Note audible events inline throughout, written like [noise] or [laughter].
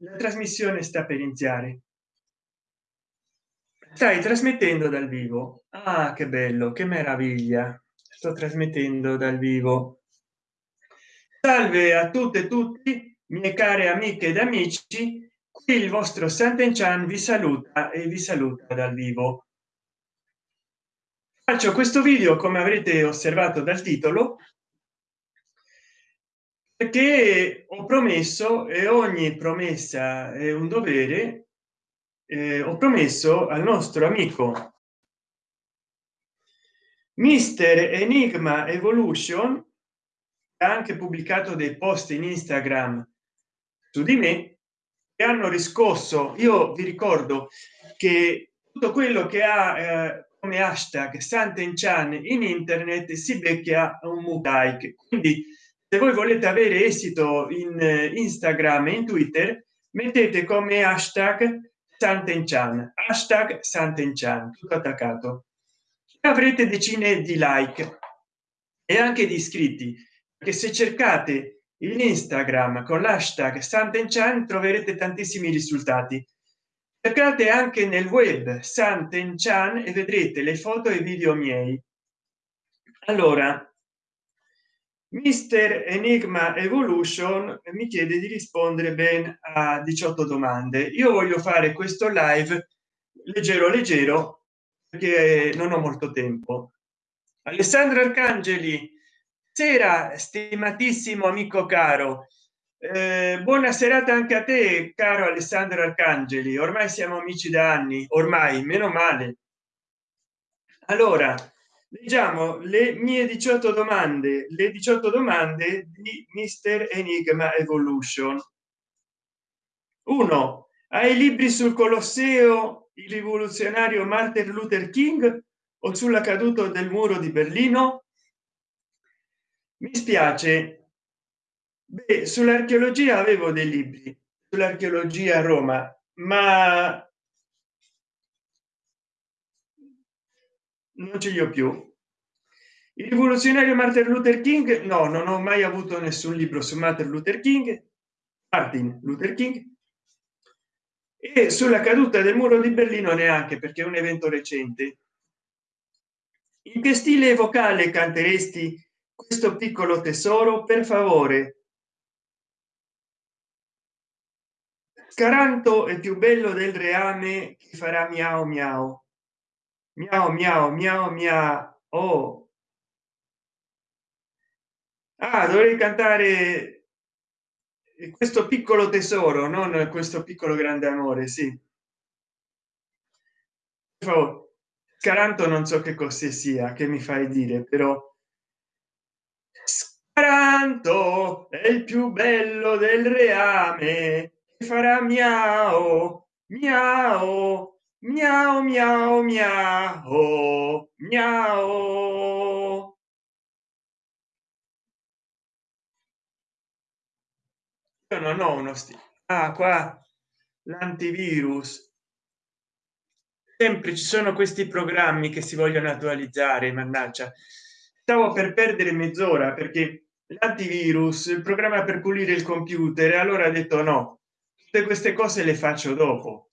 la trasmissione sta per iniziare. Stai trasmettendo dal vivo. Ah che bello che meraviglia. Sto trasmettendo dal vivo. Salve a tutte e tutti mie care amiche ed amici. Qui il vostro Sant'Enchan vi saluta e vi saluta dal vivo. Faccio questo video come avrete osservato dal titolo perché ho promesso e ogni promessa è un dovere eh, ho promesso al nostro amico. Mister enigma evolution ha anche pubblicato dei post in instagram su di me e hanno riscosso. Io vi ricordo che tutto quello che ha eh, come hashtag Sant'Enchan in internet si becchia un mutaic quindi se voi volete avere esito in eh, instagram e in twitter mettete come hashtag Sant'Enchan. Hashtag Sant'Enchan tutto attaccato. Avrete decine di like e anche di iscritti che se cercate in instagram con l'hashtag Sant'Enchan troverete tantissimi risultati. Cercate anche nel web Sant'Enchan e vedrete le foto e video miei. Allora mister enigma evolution mi chiede di rispondere ben a 18 domande. Io voglio fare questo live leggero leggero perché non ho molto tempo. Alessandro arcangeli sera stimatissimo amico caro. Eh, buona serata anche a te caro alessandro arcangeli. Ormai siamo amici da anni ormai meno male. Allora leggiamo le mie 18 domande le 18 domande di mister enigma evolution. Uno hai libri sul colosseo il rivoluzionario martin luther king o sulla caduta del muro di berlino? Mi spiace. Sull'archeologia avevo dei libri sull'archeologia a roma ma non ce li ho più. Il rivoluzionario martin luther king no non ho mai avuto nessun libro su martin luther king martin luther king. E sulla caduta del muro di berlino neanche perché è un evento recente. In che stile vocale canteresti questo piccolo tesoro per favore? Scaranto è più bello del reame che farà miao miao miao miao miao miao oh. ah dovrei cantare questo piccolo tesoro non questo piccolo grande amore sì. Scaranto non so che cosa sia che mi fai dire però scaranto è il più bello del reame farà miao miao miau miau miau miau. Io non ho uno stile ah qua l'antivirus. Sempre ci sono questi programmi che si vogliono attualizzare mannaggia. Stavo per perdere mezz'ora perché l'antivirus il programma per pulire il computer allora ha detto no tutte queste cose le faccio dopo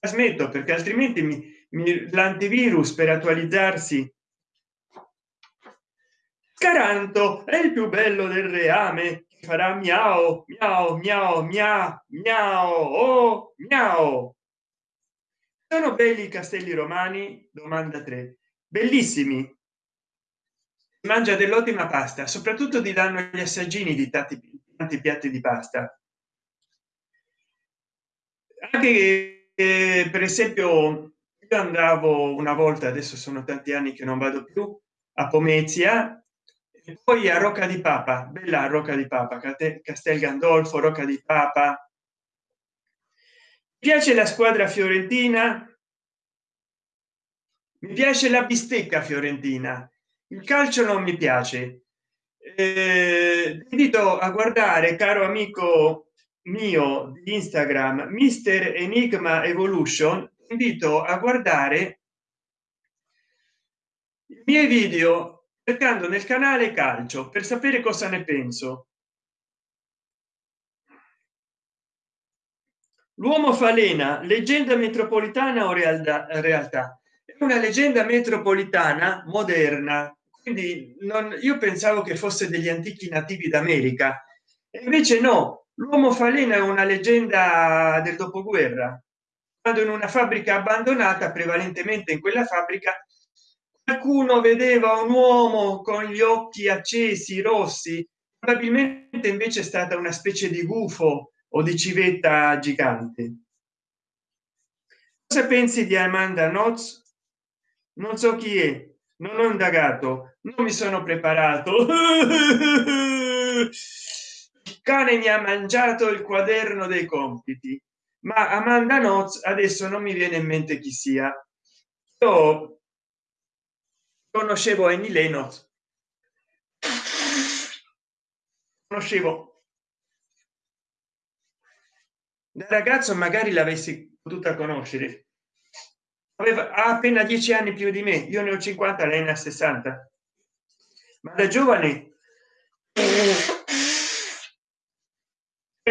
smetto perché altrimenti mi, mi l'antivirus per attualizzarsi. Caranto è il più bello del reame farà miao miao miao miao miao oh, miao sono belli i castelli romani? Domanda 3 bellissimi. Mangia dell'ottima pasta soprattutto ti danno gli assaggini di tanti, tanti piatti di pasta. Anche per esempio io andavo una volta adesso sono tanti anni che non vado più a pomezia e poi a rocca di papa bella rocca di papa castel gandolfo rocca di papa. Mi piace la squadra fiorentina mi piace la bistecca fiorentina il calcio non mi piace. Eh, invito a guardare caro amico mio di instagram mister enigma evolution invito a guardare i miei video cercando nel canale calcio per sapere cosa ne penso. L'uomo falena leggenda metropolitana o realtà realtà? È una leggenda metropolitana moderna quindi non io pensavo che fosse degli antichi nativi d'america invece no l'uomo falena è una leggenda del dopoguerra quando in una fabbrica abbandonata prevalentemente in quella fabbrica qualcuno vedeva un uomo con gli occhi accesi rossi probabilmente invece è stata una specie di gufo o di civetta gigante. Cosa pensi di amanda noz non so chi è non ho indagato non mi sono preparato [laughs] cane mi ha mangiato il quaderno dei compiti ma amanda noz adesso non mi viene in mente chi sia. Io conoscevo Annie Lennox. Conoscevo. Da ragazzo magari l'avessi potuta conoscere. Aveva appena dieci anni più di me io ne ho 50 lei ne ha 60 ma da giovane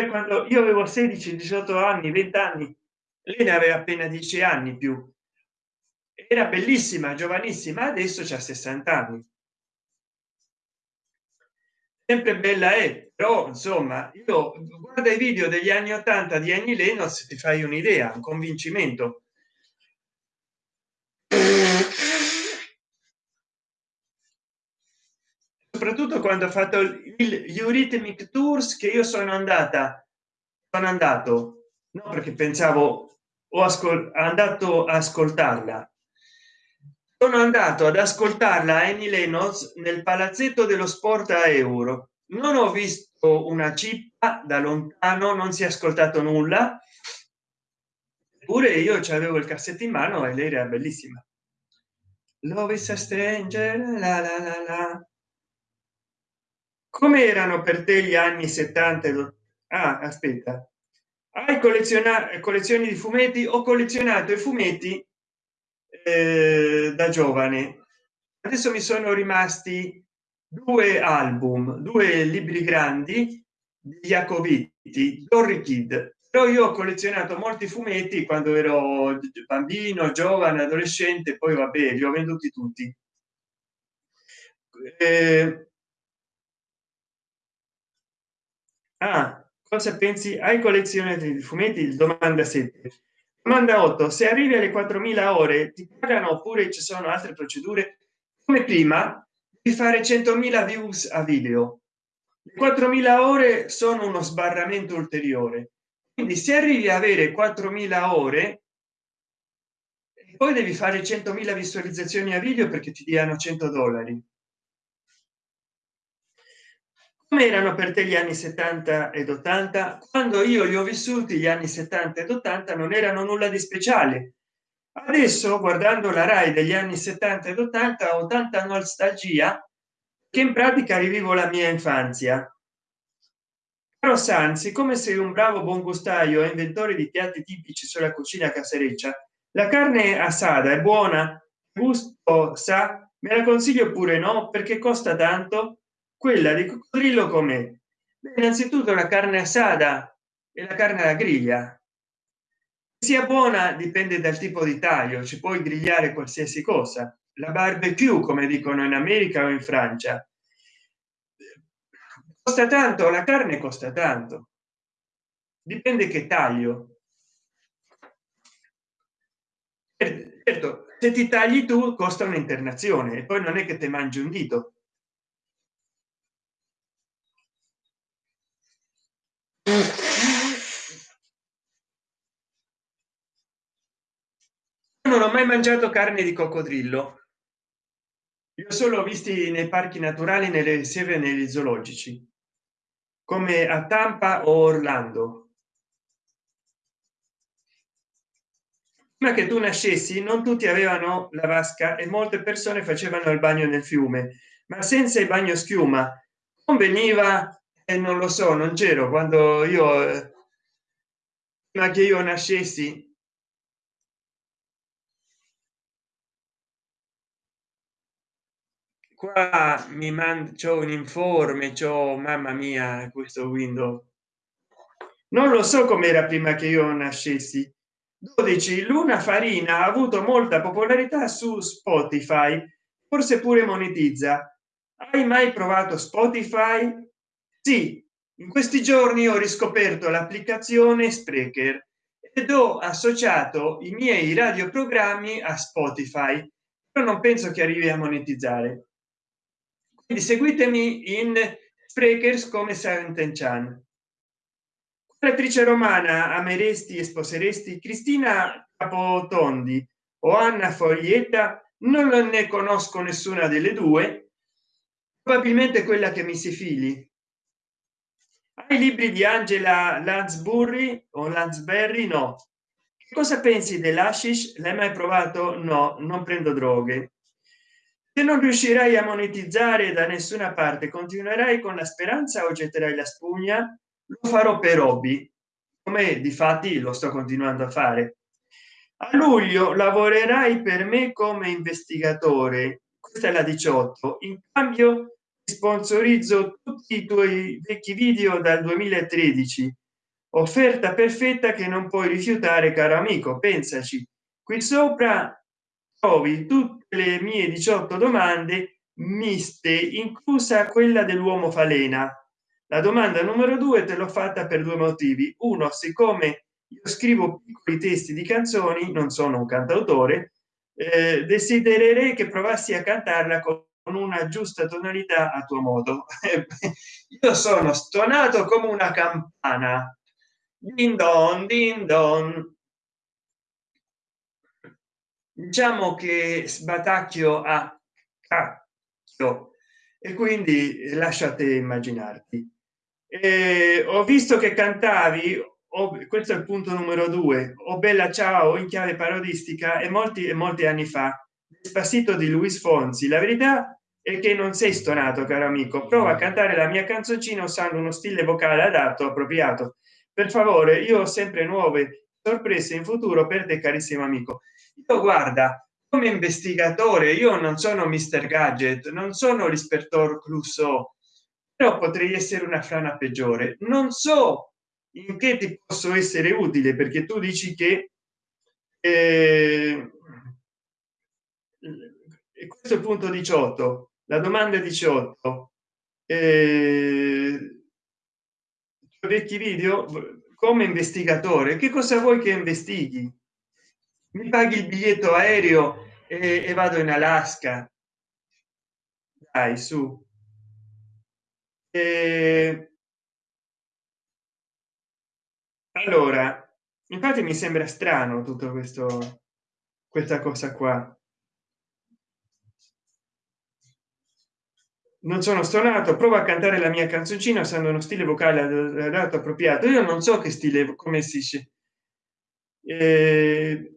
quando io avevo 16 18 anni 20 anni lei ne aveva appena 10 anni più. Era bellissima giovanissima adesso c'ha 60 anni. Sempre bella è però insomma io guarda i video degli anni 80 di Annie Lennox ti fai un'idea un convincimento soprattutto quando ho fatto il, gli Eurythmic Tours che io sono andata sono andato no perché pensavo ho andato a ascoltarla. Sono andato ad ascoltarla Annie Lennox nel palazzetto dello sport a euro. Non ho visto una cippa da lontano non si è ascoltato nulla. Pure io ci avevo il cassetto in mano e lei era bellissima. Love is a stranger la la la la come erano per te gli anni 70 ah, aspetta. Hai collezionato collezioni di fumetti? Ho collezionato i fumetti eh, da giovane. Adesso mi sono rimasti due album due libri grandi di Jacobiti Dorry Kid però io ho collezionato molti fumetti quando ero bambino giovane adolescente poi vabbè li ho venduti tutti. Eh, ah, cosa pensi? Hai collezione di fumetti? Domanda 7 domanda 8 se arrivi alle 4000 ore ti pagano oppure ci sono altre procedure? Come prima di fare 100.000 views a video. 4.000 ore sono uno sbarramento ulteriore. Quindi se arrivi a avere 4.000 ore poi devi fare 100.000 visualizzazioni a video perché ti diano 100 dollari come erano per te gli anni 70 ed 80 quando io li ho vissuti gli anni 70 ed 80 non erano nulla di speciale. Adesso guardando la rai degli anni 70 ed 80 ho tanta nostalgia che in pratica rivivo la mia infanzia. Caro San, siccome sei un bravo buon gustaio e inventore di piatti tipici sulla cucina casereccia, la carne assada è buona, gusto sa, me la consiglio pure no, perché costa tanto quella di coccodrillo come innanzitutto la carne assada e la carne alla griglia. Sia buona dipende dal tipo di taglio ci puoi grigliare qualsiasi cosa. La barbecue come dicono in america o in francia. Costa tanto la carne costa tanto. Dipende che taglio. Certo se ti tagli tu costa un'internazione e poi non è che te mangi un dito non ho mai mangiato carne di coccodrillo. Io solo visti nei parchi naturali nelle riserve negli zoologici come a Tampa o Orlando. Prima che tu nascessi non tutti avevano la vasca e molte persone facevano il bagno nel fiume, ma senza il bagno schiuma. Conveniva e eh, non lo so, non c'ero. Quando io eh, prima che io nascessi qua mi manda un informe ciò mamma mia questo windows. Non lo so com'era prima che io nascessi. 12 luna farina ha avuto molta popolarità su spotify forse pure monetizza. Hai mai provato spotify? Sì in questi giorni ho riscoperto l'applicazione sprecher ed ho associato i miei radioprogrammi a spotify però non penso che arrivi a monetizzare quindi seguitemi in sprekers come Silent Chan. Attrice romana ameresti e sposeresti cristina capotondi o anna foglietta non ne conosco nessuna delle due probabilmente quella che mi si fili. Ai libri di angela lansbury o lansberry no. Cosa pensi dell'ashish? L'hai mai provato? No non prendo droghe se non riuscirai a monetizzare da nessuna parte continuerai con la speranza o getterai la spugna? Lo farò per hobby come di fatti lo sto continuando a fare. A luglio lavorerai per me come investigatore questa è la 18 in cambio sponsorizzo tutti i tuoi vecchi video dal 2013 offerta perfetta che non puoi rifiutare caro amico pensaci. Qui sopra trovi tutte le mie 18 domande miste inclusa quella dell'uomo falena. La domanda numero due te l'ho fatta per due motivi. Uno siccome io scrivo piccoli testi di canzoni non sono un cantautore eh, desidererei che provassi a cantarla con una giusta tonalità a tuo modo. [laughs] Io sono stonato come una campana. Din don din don diciamo che sbatacchio a cacchio e quindi lasciate immaginarti. Eh, ho visto che cantavi oh, questo è il punto numero due o oh, bella ciao in chiave parodistica e molti e molti anni fa Despacito di Luis Fonsi. La verità è che non sei stonato caro amico. Prova a cantare la mia canzoncina usando uno stile vocale adatto appropriato. Per favore io ho sempre nuove sorprese in futuro per te carissimo amico io guarda come investigatore io non sono mister gadget non sono l'ispettor crusoe però potrei essere una frana peggiore. Non so in che ti posso essere utile perché tu dici che eh, questo è il punto 18 la domanda 18 eh, vecchi video come investigatore che cosa vuoi che investighi mi paghi il biglietto aereo e, e vado in alaska. Dai su. E... allora infatti mi sembra strano tutto questo questa cosa qua. Non sono stonato prova a cantare la mia canzoncina usando uno stile vocale adatto appropriato. Io non so che stile come si eh,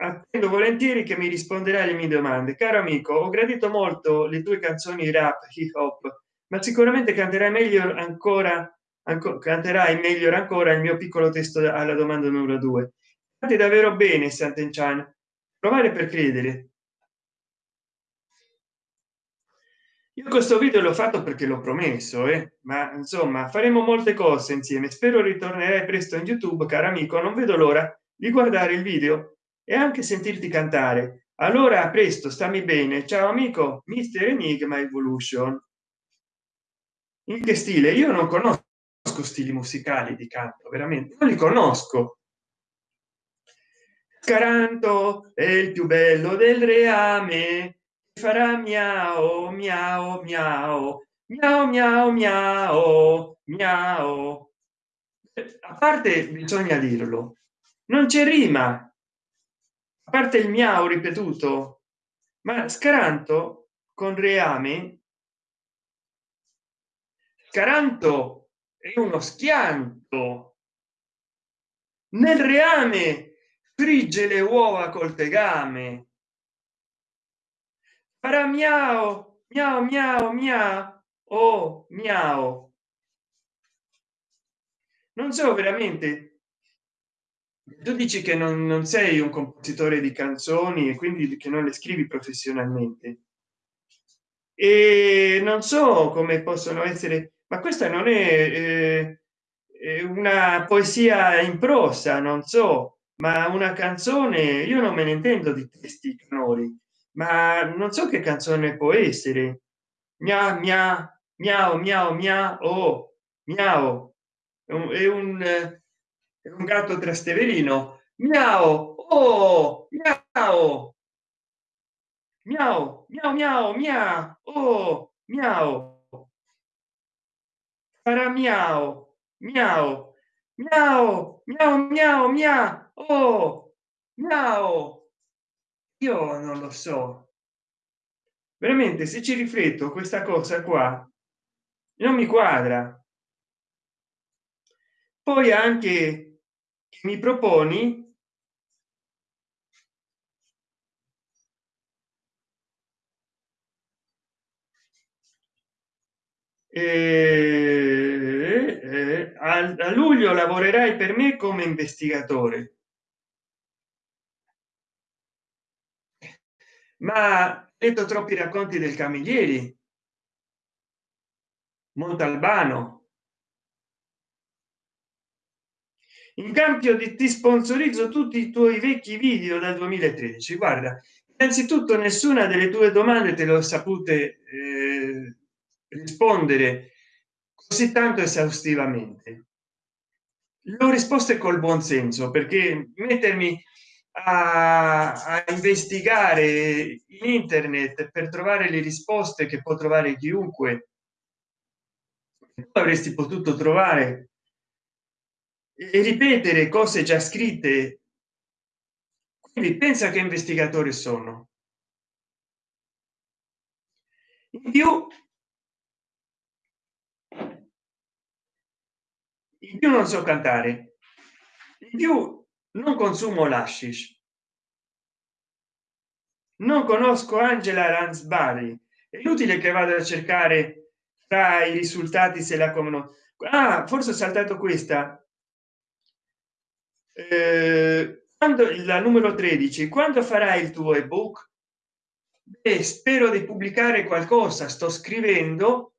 attendo volentieri che mi risponderà alle mie domande. Caro amico ho gradito molto le tue canzoni rap hip hop ma sicuramente canterai meglio ancora ancora canterai meglio ancora il mio piccolo testo alla domanda numero due. Fate davvero bene Sant'Enchan. Provare per credere. Io questo video l'ho fatto perché l'ho promesso eh? ma insomma faremo molte cose insieme. Spero ritornerai presto in youtube caro amico. Non vedo l'ora di guardare il video e anche sentirti cantare. Allora a presto stammi bene. Ciao amico mister enigma evolution. In che stile? Io non conosco stili musicali di canto veramente non li conosco. Caranto è il più bello del reame. Farà miao miao miao miao miao miao miao a parte bisogna dirlo non c'è rima parte il miao ripetuto ma scaranto con reame scaranto è uno schianto. Nel reame frigge le uova col tegame. Farà miao miao miao miao oh miao non so veramente tu dici che non, non, sei un compositore di canzoni e quindi che non le scrivi professionalmente. E non so come possono essere ma questa non è eh, una poesia in prosa non so ma una canzone io non me ne intendo di testi canori ma non so che canzone può essere. Mia mia miao miao mia o miao è un, è un gatto trasteverino. Miao oh! Miao miao miao miao mia oh! Miao farà miao miao miao miao miao mia oh! Miao io non lo so. Veramente se ci rifletto questa cosa qua non mi quadra. Poi anche mi proponi? Eh, eh, a, luglio lavorerai per me come investigatore. Ma detto troppi racconti del camerieri montalbano in cambio di ti sponsorizzo tutti i tuoi vecchi video dal 2013 guarda innanzitutto nessuna delle tue domande te l'ho sapute eh, rispondere così tanto esaustivamente. L'ho risposte col buon senso perché mettermi a, a, investigare in internet per trovare le risposte che può trovare chiunque avresti potuto trovare e ripetere cose già scritte. Quindi pensa che investigatori sono. In più in più non so cantare. In più non consumo l'ashish non conosco angela ransbari è inutile che vada a cercare tra i risultati se la conosco. Ah, forse ho saltato questa eh, quando la numero 13 quando farai il tuo ebook? Beh, spero di pubblicare qualcosa sto scrivendo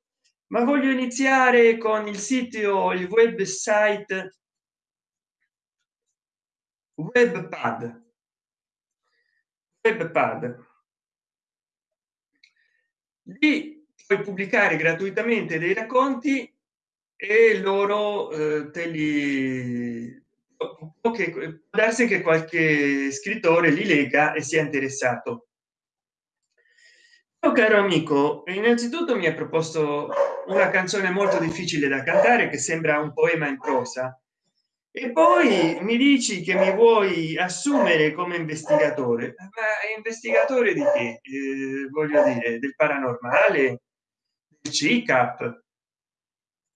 ma voglio iniziare con il sito il website webpad. Webpad. Lì puoi pubblicare gratuitamente dei racconti e loro eh, te li okay, può darsi che qualche scrittore li lega e sia interessato. Oh, caro amico. Innanzitutto mi ha proposto una canzone molto difficile da cantare che sembra un poema in prosa. E poi mi dici che mi vuoi assumere come investigatore. Ma investigatore di che? Eh, voglio dire del paranormale? Del CICAP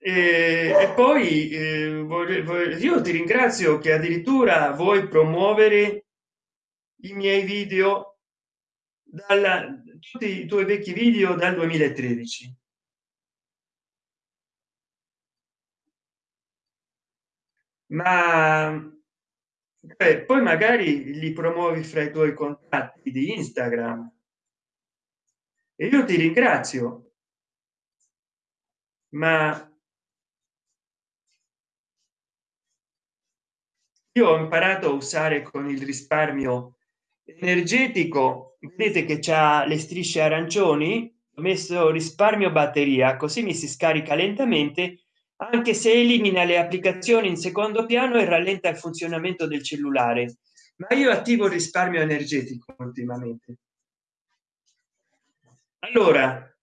e, e poi eh, voglio, voglio, io ti ringrazio che addirittura vuoi promuovere i miei video dalla tutti i tuoi vecchi video dal 2013 ma eh, poi magari li promuovi fra i tuoi contatti di instagram. E io ti ringrazio. Ma io ho imparato a usare con il risparmio energetico. Vedete che c'ha le strisce arancioni? Ho messo risparmio batteria così mi si scarica lentamente anche se elimina le applicazioni in secondo piano e rallenta il funzionamento del cellulare. Ma io attivo il risparmio energetico ultimamente. Allora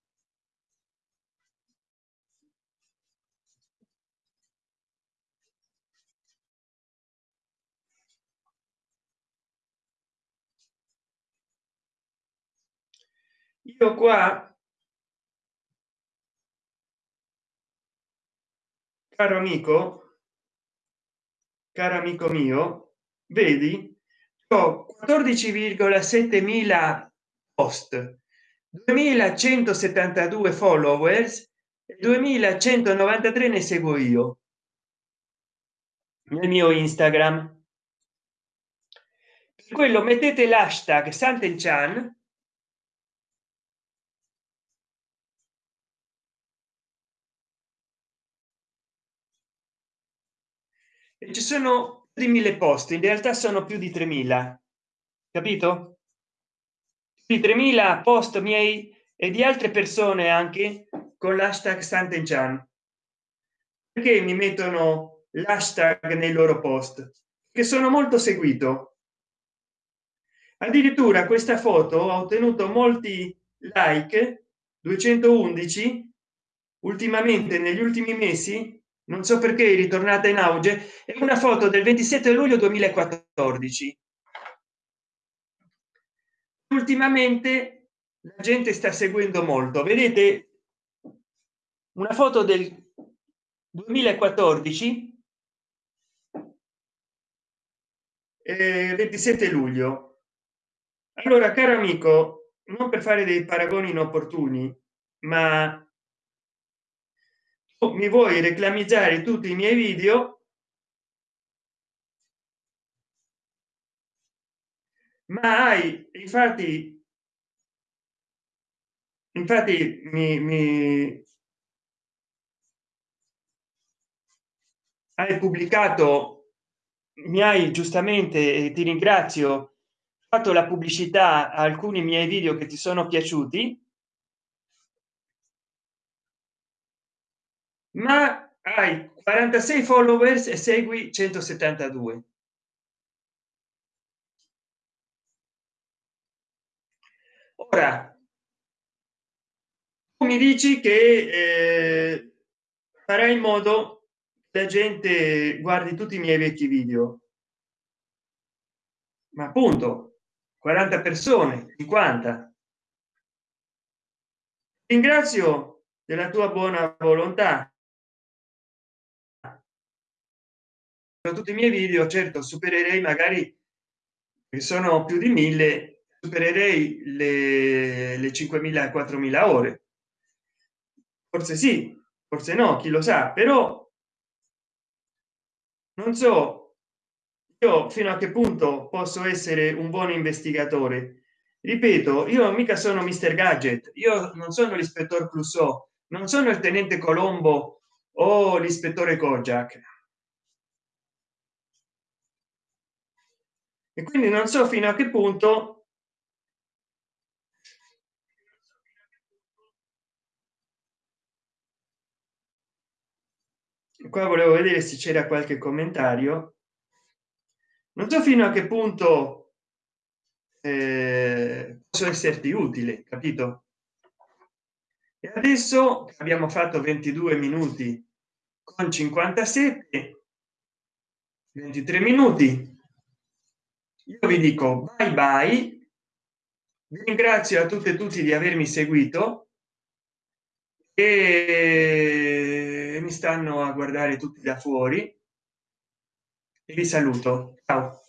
qua? Caro amico? Caro amico mio? Vedi? Ho 14,7 mila post 2172 followers 2193 ne seguo io nel mio instagram. Quello mettete l'hashtag Sant'Enchan ci sono di mille posti in realtà sono più di 3000 capito? Di 3000 post miei e di altre persone anche con l'hashtag Sant'Enchan perché mi mettono l'hashtag nei loro post? Che sono molto seguito. Addirittura questa foto ha ottenuto molti like 211 ultimamente negli ultimi mesi non so perché è ritornata in auge è una foto del 27 luglio 2014 ultimamente la gente sta seguendo molto vedete? Una foto del 2014 eh, 27 luglio. Allora caro amico non per fare dei paragoni inopportuni ma mi vuoi reclamizzare tutti i miei video? Ma hai infatti infatti mi, mi hai pubblicato mi hai giustamente e ti ringrazio fatto la pubblicità a alcuni miei video che ti sono piaciuti ma hai 46 followers e segui 172 ora mi dici che eh, farai in modo che la gente guardi tutti i miei vecchi video. Ma appunto 40 persone 50 ringrazio della tua buona volontà tutti i miei video certo supererei magari sono più di mille supererei le, le 5.000 4.000 ore. Forse sì forse no chi lo sa però non so io fino a che punto posso essere un buon investigatore? Ripeto io mica sono mister gadget io non sono l'ispettore clouseau non sono il tenente colombo o l'ispettore kojak e quindi non so fino a che punto qua volevo vedere se c'era qualche commentario. Non so fino a che punto eh, posso esserti utile capito? E adesso abbiamo fatto 22 minuti con 57 23 minuti io vi dico bye bye. Vi ringrazio a tutte e tutti di avermi seguito. E mi stanno a guardare tutti da fuori. E vi saluto. Ciao